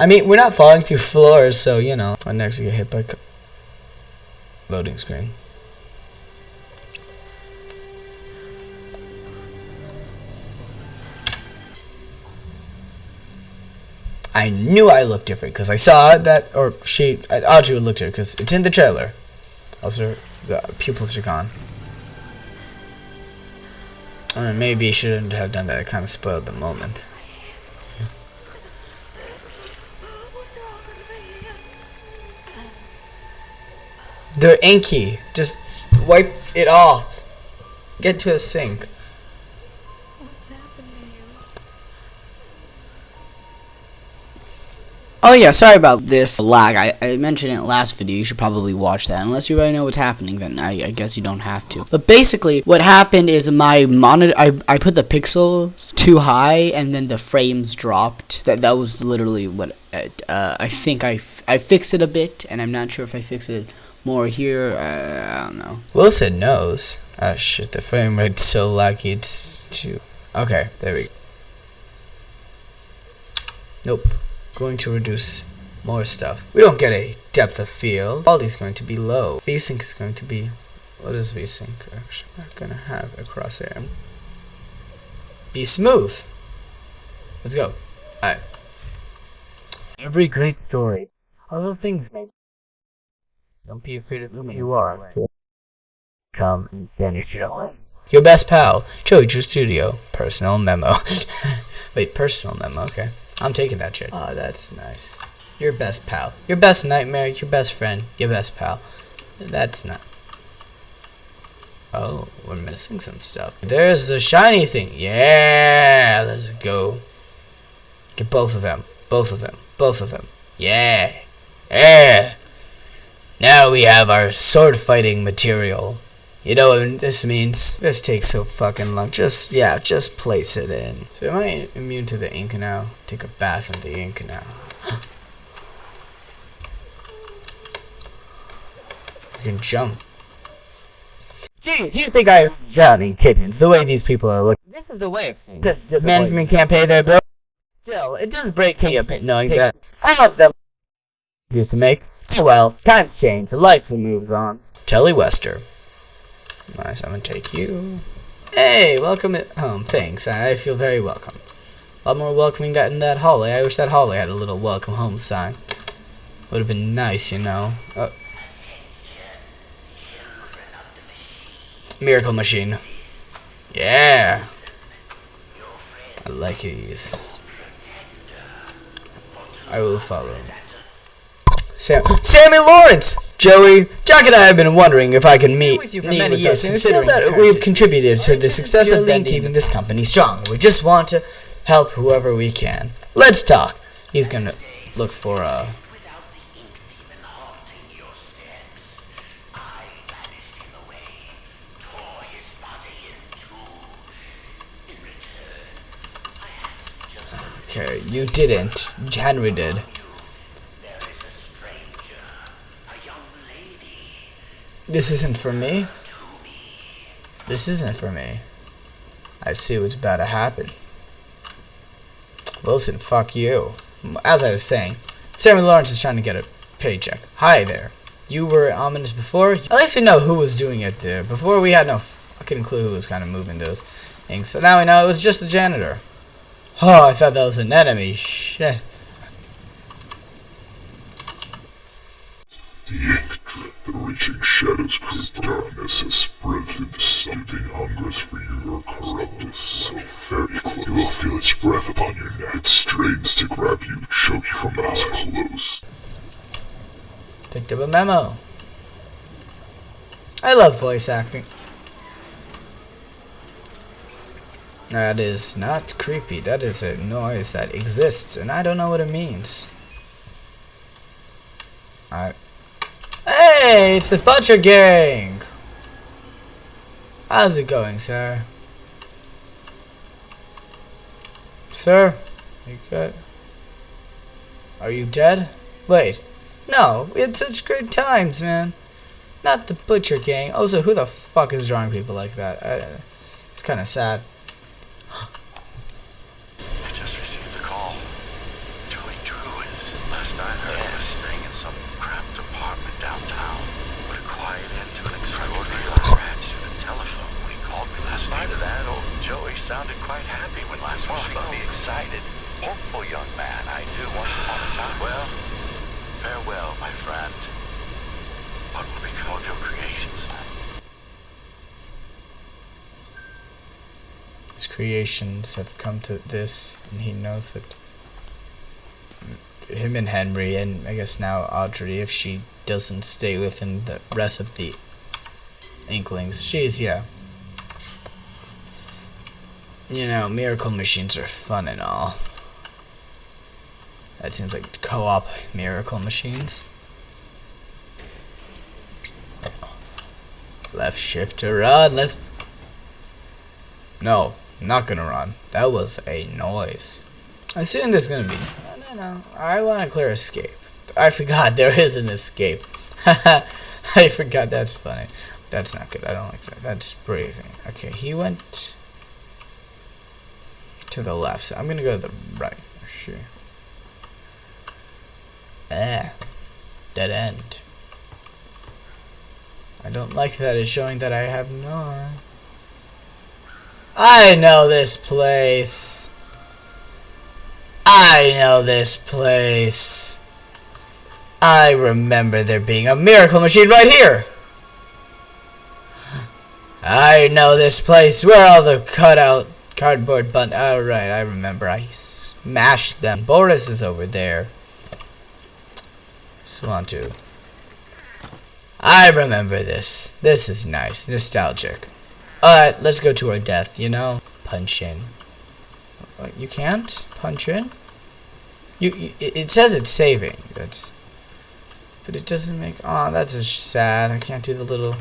I mean, we're not falling through floors, so, you know. And next get hit by... Loading screen. I knew I looked different because I saw that, or she, Audrey looked look different because it's in the trailer. Also, the pupils are gone. I mean, maybe shouldn't have done that. It kind of spoiled the moment. They're inky. Just wipe it off. Get to a sink. Oh yeah, sorry about this lag. I, I mentioned it last video. You should probably watch that. Unless you already know what's happening, then I, I guess you don't have to. But basically, what happened is my monitor, I, I put the pixels too high, and then the frames dropped. That that was literally what uh, I think I, I fixed it a bit, and I'm not sure if I fixed it more here. Uh, I don't know. Wilson knows. Oh shit, the frame rate's so laggy. It's too. Okay, there we go. Nope going to reduce more stuff. We don't get a depth of field. Quality is going to be low. VSync is going to be... What is VSync actually not going to have a crosshair? Be smooth. Let's go. Alright. Every great story. Other things may... Don't be afraid of who you are. Come and vanish away. Your best pal, Joey Drew Studio. Personal memo. Wait, personal memo, okay. I'm taking that shit. Oh, that's nice. Your best pal. Your best nightmare. Your best friend. Your best pal. That's not. Oh, we're missing some stuff. There's a shiny thing. Yeah, let's go. Get both of them. Both of them. Both of them. Yeah. Yeah. Now we have our sword fighting material. You know what this means? This takes so fucking long. Just, yeah, just place it in. So am I immune to the ink now? Take a bath in the ink now. I can jump. Gee, do you think I'm Johnny Kittens, the way these people are looking? This is the way of things. This, management can't pay their bills. Still, it does break me a bit knowing that I have them used to make. Well, times change, life moves on. Telly Wester. Nice, I'm gonna take you. Hey, welcome at home. Thanks, I feel very welcome. A lot more welcoming than that hallway. I wish that hallway had a little welcome home sign. Would have been nice, you know. Oh. Miracle Machine. Yeah. I like these. I will follow. Sam Sammy Lawrence! Joey, Jack and I have been wondering if I can meet, with you for meet many years, us, considering that we've contributed to the success of keeping this company strong. We just want to help whoever we can. Let's talk. He's gonna look for a. Okay, you didn't. Henry did. This isn't for me. This isn't for me. I see what's about to happen. Wilson, fuck you. As I was saying, Sammy Lawrence is trying to get a paycheck. Hi there. You were ominous before? At least we know who was doing it there. Before we had no fucking clue who was kind of moving those things. So now we know it was just the janitor. Oh, I thought that was an enemy. Shit. The reaching shadows creep darkness has spread through the something hungers for your corruptus so very close. You will feel its breath upon your neck. It strains to grab you, choke you from as close. Picked up a memo. I love voice acting. That is not creepy. That is a noise that exists, and I don't know what it means. I Hey, it's the Butcher Gang! How's it going, sir? Sir? You good? Are you dead? Wait. No, we had such great times, man. Not the Butcher Gang. Also, who the fuck is drawing people like that? I, it's kind of sad. I just received a call. Joey Drew is last we spoke. be excited. Hopeful young man, I do once upon a time. Well, farewell, my friend. What will become of your creations? His creations have come to this, and he knows it. Him and Henry, and I guess now Audrey, if she doesn't stay within the rest of the Inklings, she's, yeah. You know, miracle machines are fun and all. That seems like co-op miracle machines. Left shift to run, let's... No, not gonna run. That was a noise. I assume there's gonna be. No, no, no. I want a clear escape. I forgot there is an escape. I forgot. That's funny. That's not good. I don't like that. That's breathing. Okay, he went to the left. So I'm gonna go to the right. Sure. Ah, dead end. I don't like that. It's showing that I have no. I know this place. I know this place. I remember there being a miracle machine right here. I know this place where all the cutout cardboard bun. Oh, right, I remember. I smashed them. Boris is over there. Swan 2. I remember this. This is nice. Nostalgic. Alright, let's go to our death, you know? Punch in. Uh, you can't punch in? You, you, it says it's saving. That's, but it doesn't make. Oh, that's sad. I can't do the little.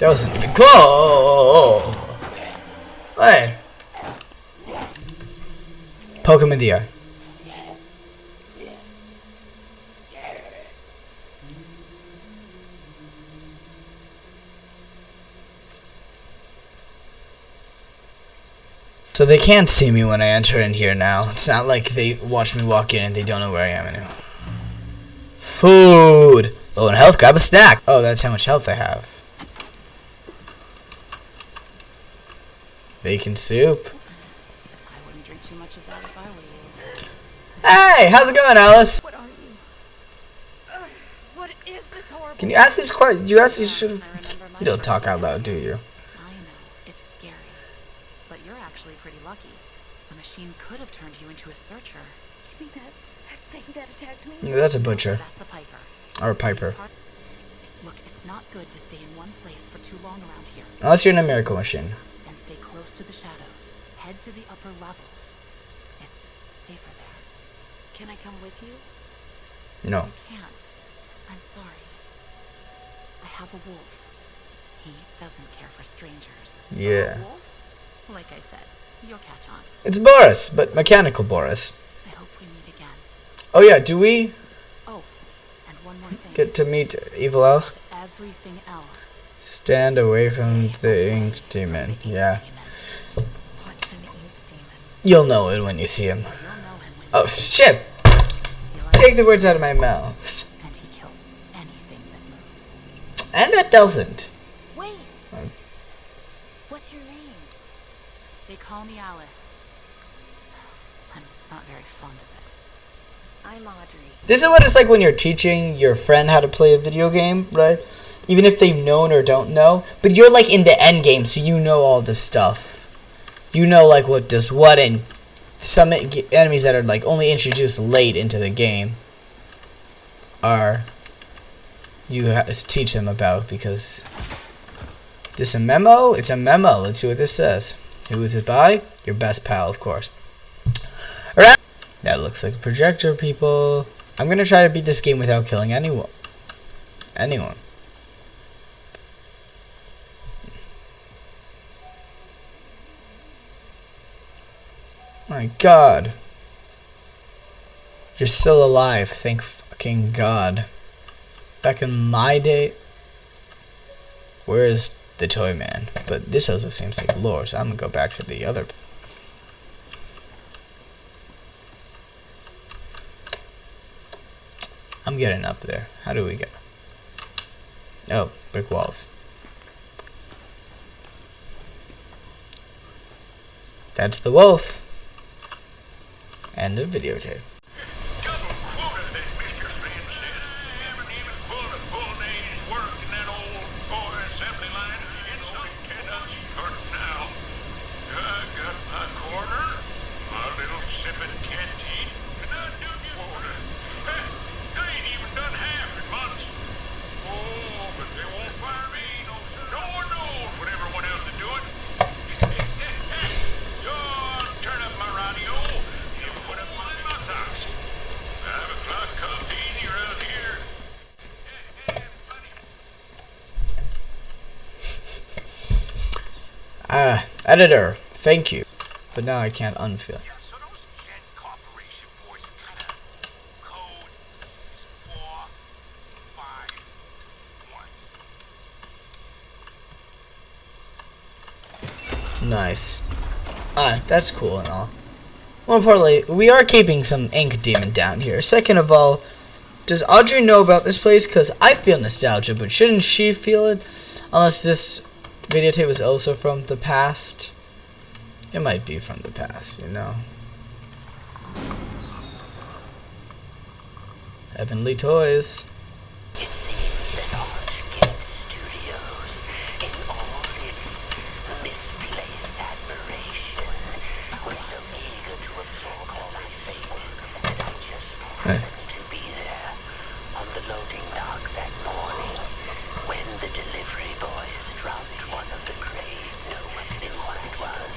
That wasn't even close. Hey. Poke him in the eye. So they can't see me when I enter in here now. It's not like they watch me walk in and they don't know where I am anymore. Food! Oh, Low in health, grab a snack! Oh, that's how much health I have. Bacon soup. I wouldn't drink too much of that if I were you. Hey, how's it going, Alice? What are you? Ugh, what is this horrible? Can you ask these questions? You ask these should. I remember my You don't talk out loud, do you? I know, it's scary. But you're actually pretty lucky. The machine could have turned you into a searcher. You mean that, that thing that attacked me? Yeah, That's a butcher That's a piper. or a piper. Look, it's not good to stay in one place for too long around here. Unless you're in a miracle machine. And stay close to the shadows. Head to the upper levels. It's safer there. Can I come with you? No. You can't. I'm sorry. I have a wolf. He doesn't care for strangers. Yeah. A wolf? Like I said, you'll catch on. It's Boris, but mechanical Boris. I hope we meet again. Oh yeah, do we Oh, and one more thing. get to meet Evil Alice? Everything else. Stand away from the ink demon. Yeah. demon. What's an ink demon? You'll know it when you see him. You'll know him when Oh shit! Take the words out of my mouth. and he kills anything that moves. And that doesn't. Wait! Um. What's your name? They call me Alice. I'm not very fond of it. I'm Audrey. This is what it's like when you're teaching your friend how to play a video game, right? Even if they've known or don't know, but you're like in the end game, so you know all this stuff. You know like what does what, and some enemies that are like only introduced late into the game are you teach them about because this a memo? It's a memo. Let's see what this says. Who is it by? Your best pal, of course. Alright. That looks like a projector, people. I'm gonna try to beat this game without killing anyone. Anyone. My god. You're still alive, thank fucking god. Back in my day. Where is the toy man? But this also seems like lore, so I'm gonna go back to the other. I'm getting up there? How do we get? Oh, brick walls. That's the wolf. And a videotape. Editor, thank you. But now I can't unfeel. Nice. Ah, that's cool and all. More importantly, we are keeping some Ink Demon down here. Second of all, does Audrey know about this place? Because I feel nostalgia, but shouldn't she feel it? Unless this videotape was also from the past. It might be from the past, you know. Heavenly Toys. It seems that Archgate Studios, in all its misplaced admiration, was so eager to absorb all my fate that I just happened to be there on the loading dock that morning when the delivery boys dropped one of the crates. No one knew what it was,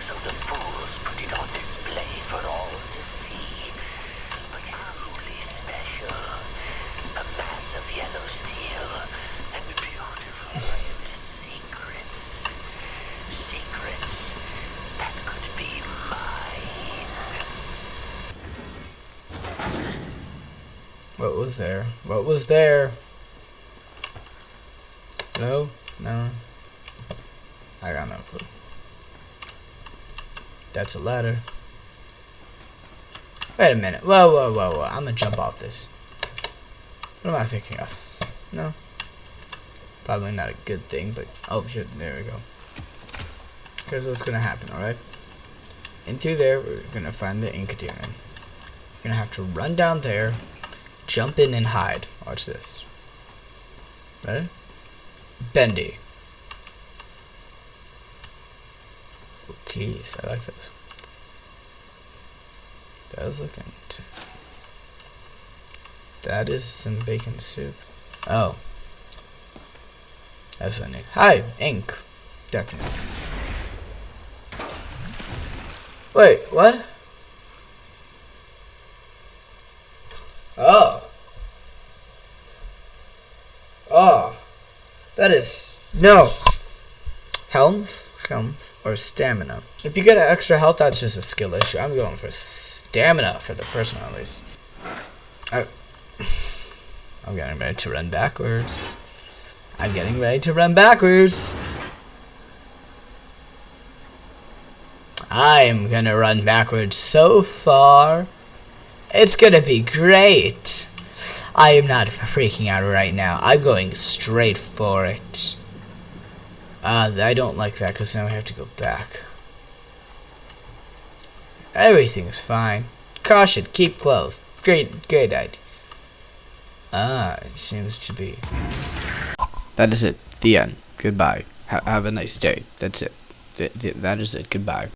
so the fools put it on display for all to see. But truly special. A mass of yellow steel and beautiful secrets. Secrets that could be mine. What was there? What was there? No? No? I got no clue. That's a ladder. Wait a minute. Whoa, whoa, whoa, whoa. I'm gonna jump off this. What am I thinking of? No? Probably not a good thing, but... Oh, here, there we go. Here's what's gonna happen, alright? Into there, we're gonna find the ink demon. You're gonna have to run down there, jump in and hide. Watch this. Ready? Bendy. Keys. I like this. That is looking. That is some bacon soup. Oh. That's what I need. Hi, ink. Definitely. Wait, what? Oh. Oh. That is no. Health, health, or stamina. If you get an extra health, that's just a skill issue. I'm going for stamina for the first one at least. I, I'm getting ready to run backwards. I'm getting ready to run backwards. I'm gonna run backwards so far. It's gonna be great. I am not freaking out right now. I'm going straight for it. Uh, I don't like that because now I have to go back. Everything's fine. Caution, keep close. Great, great idea. Ah, it seems to be. That is it. The end. Goodbye. Ha have a nice day. That's it. Th th that is it. Goodbye.